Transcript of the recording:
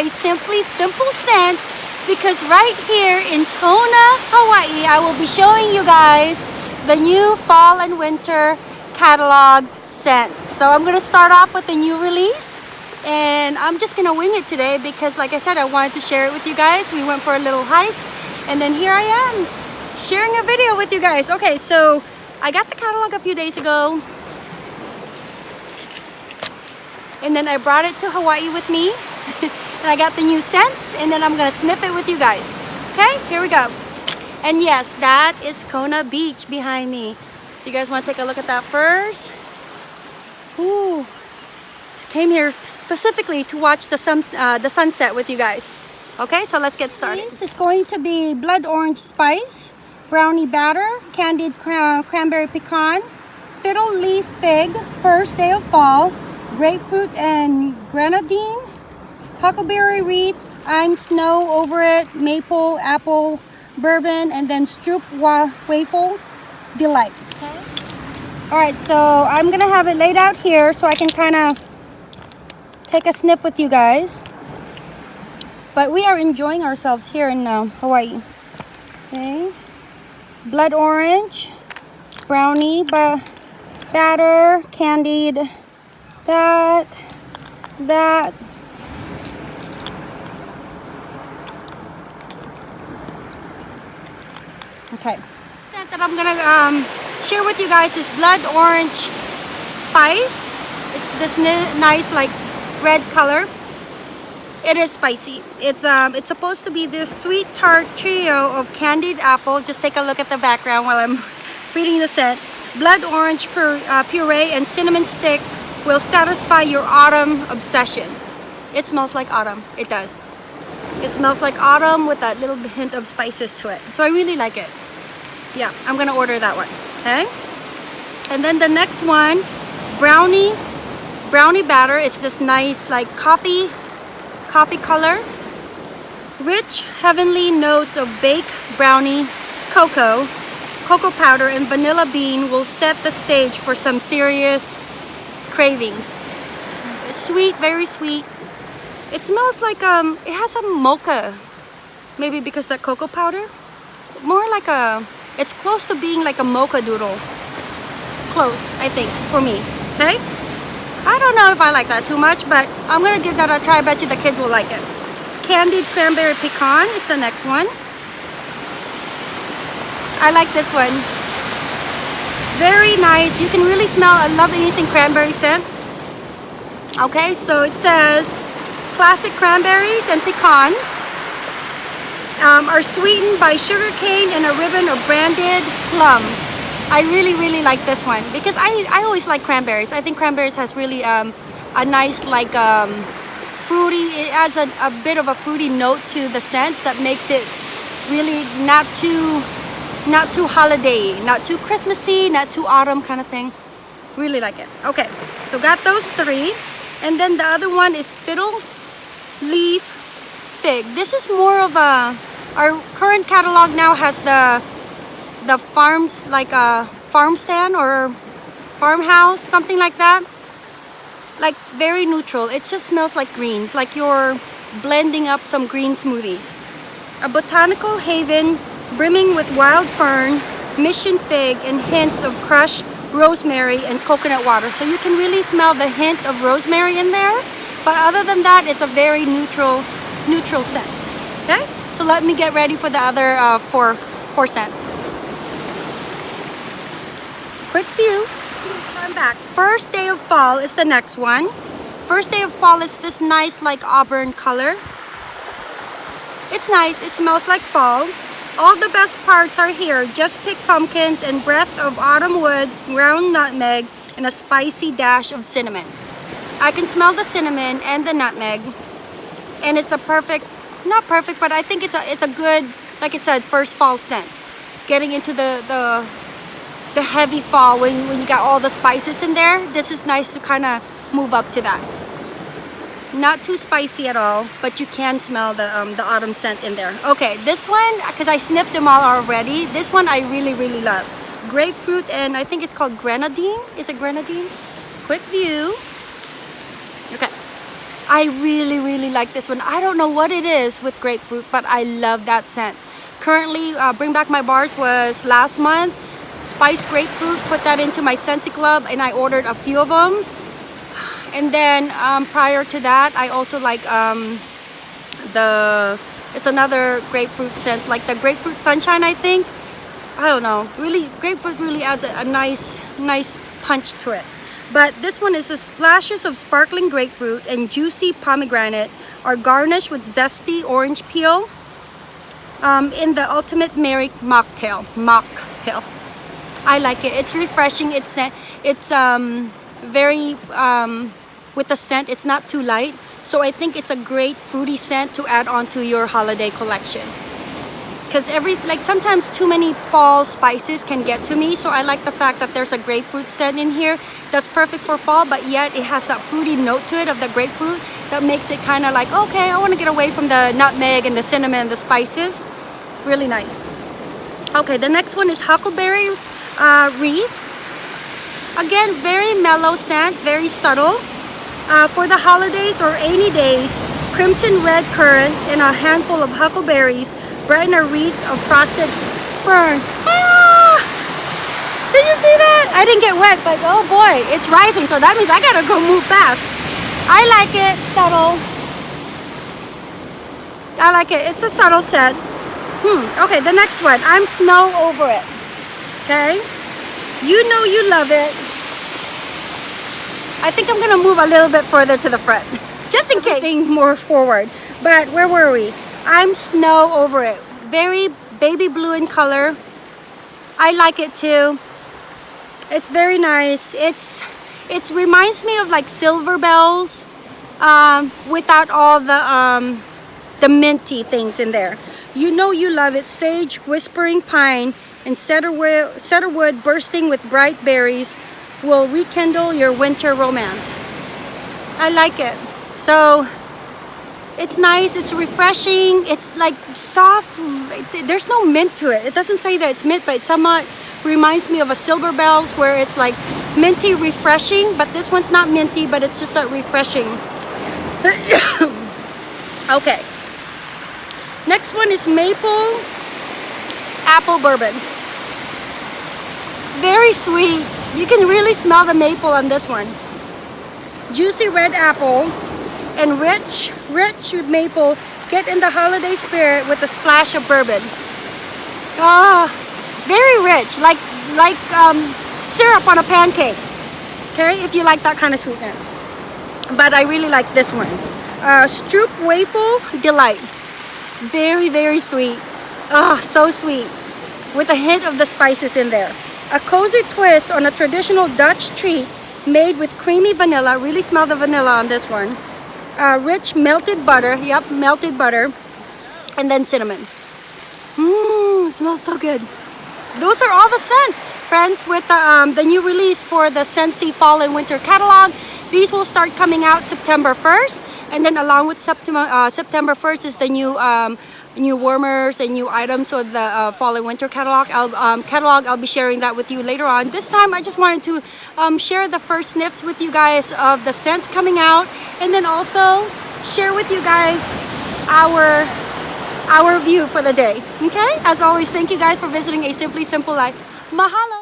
a Simply Simple scent because right here in Kona, Hawaii, I will be showing you guys the new fall and winter catalog scents. So I'm gonna start off with the new release and I'm just gonna wing it today because like I said, I wanted to share it with you guys. We went for a little hike and then here I am sharing a video with you guys. Okay, so I got the catalog a few days ago and then I brought it to Hawaii with me and I got the new scents and then I'm gonna sniff it with you guys. Okay here we go. And yes that is Kona Beach behind me. You guys want to take a look at that first? Ooh, came here specifically to watch the sun uh, the sunset with you guys. Okay so let's get started. This is going to be blood orange spice brownie batter candied cran cranberry pecan fiddle leaf fig first day of fall grapefruit and grenadine, huckleberry wreath, I'm snow over it, maple, apple, bourbon, and then stroop wa waffle delight. Okay. All right, so I'm gonna have it laid out here so I can kind of take a snip with you guys. But we are enjoying ourselves here in uh, Hawaii. Okay. Blood orange, brownie, batter, candied that, that. Okay. Scent that I'm gonna um, share with you guys is blood orange spice. It's this nice like red color. It is spicy. It's um it's supposed to be this sweet tart trio of candied apple. Just take a look at the background while I'm reading the scent. Blood orange uh, puree and cinnamon stick will satisfy your autumn obsession. It smells like autumn. It does. It smells like autumn with that little hint of spices to it. So I really like it. Yeah, I'm gonna order that one. Okay? And then the next one, brownie, brownie batter. It's this nice like coffee, coffee color. Rich, heavenly notes of baked brownie, cocoa, cocoa powder, and vanilla bean will set the stage for some serious cravings. Sweet, very sweet. It smells like, um, it has a mocha. Maybe because that cocoa powder. More like a, it's close to being like a mocha doodle. Close, I think, for me. Okay? I don't know if I like that too much, but I'm gonna give that a try. I bet you the kids will like it. Candied cranberry pecan is the next one. I like this one. Very nice. You can really smell, I love anything cranberry scent. Okay, so it says classic cranberries and pecans um, are sweetened by sugar cane and a ribbon of brandied plum. I really, really like this one because I, I always like cranberries. I think cranberries has really um, a nice like um, fruity, it adds a, a bit of a fruity note to the scent that makes it really not too not too holiday not too christmassy not too autumn kind of thing really like it okay so got those three and then the other one is fiddle leaf fig this is more of a our current catalog now has the the farms like a farm stand or farmhouse something like that like very neutral it just smells like greens like you're blending up some green smoothies a botanical haven brimming with wild fern, mission fig, and hints of crushed rosemary and coconut water. So you can really smell the hint of rosemary in there. But other than that, it's a very neutral, neutral scent. Okay? So let me get ready for the other uh, four, four scents. Quick view. I'm back. First day of fall is the next one. First day of fall is this nice like auburn color. It's nice. It smells like fall. All the best parts are here. Just pick pumpkins and breath of autumn woods, ground nutmeg, and a spicy dash of cinnamon. I can smell the cinnamon and the nutmeg. And it's a perfect, not perfect, but I think it's a it's a good, like it's a first fall scent. Getting into the the the heavy fall when, when you got all the spices in there, this is nice to kind of move up to that. Not too spicy at all but you can smell the um, the autumn scent in there. Okay this one because I sniffed them all already this one I really really love. Grapefruit and I think it's called grenadine. Is it grenadine? Quick view I really, really like this one. I don't know what it is with grapefruit, but I love that scent. Currently, uh, Bring Back My Bars was last month. Spiced grapefruit, put that into my Scentsy Club and I ordered a few of them. And then um, prior to that, I also like um, the, it's another grapefruit scent, like the grapefruit sunshine, I think. I don't know, really, grapefruit really adds a, a nice, nice punch to it. But this one is a splashes of sparkling grapefruit and juicy pomegranate are garnished with zesty orange peel um, in the ultimate Merry mocktail. Mocktail. I like it. It's refreshing. It's it's um, very um, with the scent. It's not too light. So I think it's a great fruity scent to add on to your holiday collection. Because every like sometimes too many fall spices can get to me. So I like the fact that there's a grapefruit scent in here that's perfect for fall, but yet it has that fruity note to it of the grapefruit that makes it kind of like, okay, I want to get away from the nutmeg and the cinnamon and the spices. Really nice. Okay, the next one is Huckleberry uh, Wreath. Again, very mellow scent, very subtle. Uh, for the holidays or any days, crimson red currant and a handful of huckleberries brighten a wreath of frosted fern. Ah! Did you see that? I didn't get wet, but oh boy, it's rising, so that means I gotta go move fast. I like it, subtle. I like it, it's a subtle set. Hmm, okay, the next one, I'm snow over it. Okay? You know you love it. I think I'm gonna move a little bit further to the front, just in case. Being more forward. But where were we? I'm snow over it. Very baby blue in color. I like it too. It's very nice. It's it reminds me of like silver bells um, without all the um, the minty things in there. You know you love it. Sage, whispering pine, and cedarwood, cedarwood bursting with bright berries will rekindle your winter romance. I like it. So it's nice, it's refreshing, it's like soft, there's no mint to it. It doesn't say that it's mint, but it somewhat reminds me of a Silver Bells where it's like minty refreshing, but this one's not minty, but it's just a refreshing. okay. Next one is maple apple bourbon. Very sweet. You can really smell the maple on this one. Juicy red apple and rich, rich maple get in the holiday spirit with a splash of bourbon. Ah, very rich, like like um, syrup on a pancake. Okay, if you like that kind of sweetness. But I really like this one. Uh, Stroop Waffle Delight. Very, very sweet. Ah, oh, so sweet. With a hint of the spices in there. A cozy twist on a traditional Dutch treat made with creamy vanilla. Really smell the vanilla on this one. Uh, rich melted butter. Yep, melted butter. And then cinnamon. Mmm, smells so good. Those are all the scents, friends, with the, um, the new release for the Scentsy Fall and Winter catalog. These will start coming out September 1st. And then along with September, uh, September 1st is the new um, new warmers and new items for the uh, fall and winter catalog. I'll, um, catalog. I'll be sharing that with you later on. This time I just wanted to um, share the first sniffs with you guys of the scents coming out and then also share with you guys our our view for the day. Okay? As always, thank you guys for visiting A Simply Simple Life. Mahalo!